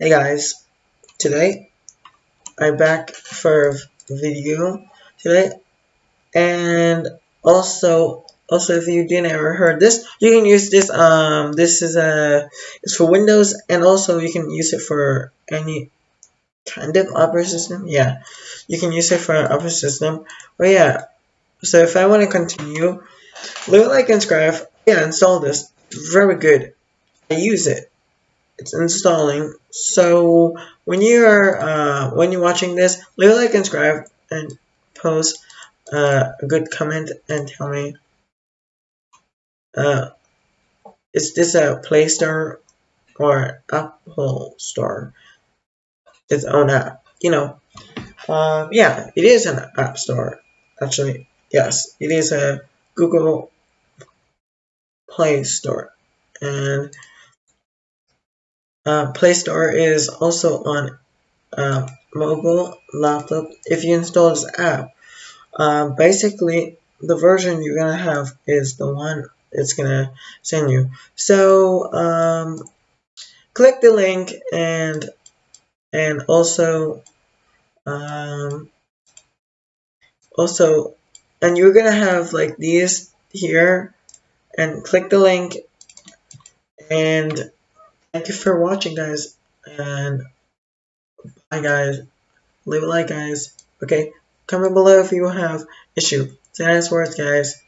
Hey guys, today I'm back for a video today, and also, also if you didn't ever heard this, you can use this. Um, this is a it's for Windows, and also you can use it for any kind of operating system. Yeah, you can use it for operating system. But yeah, so if I want to continue, a like and subscribe. Yeah, install this. Very good. I use it it's installing. So when you are uh, when you're watching this, leave a like and subscribe and post uh, a good comment and tell me uh, is this a Play Store or Apple Store? Its own app, you know. Uh, yeah, it is an app store. Actually, yes, it is a Google Play Store, and uh, Play Store is also on uh, mobile laptop if you install this app. Uh, basically, the version you're gonna have is the one it's gonna send you. So um, click the link and and also um, also and you're gonna have like these here and click the link and Thank you for watching, guys. And bye, guys. Leave a like, guys. Okay? Comment below if you have issue. Say nice words, guys.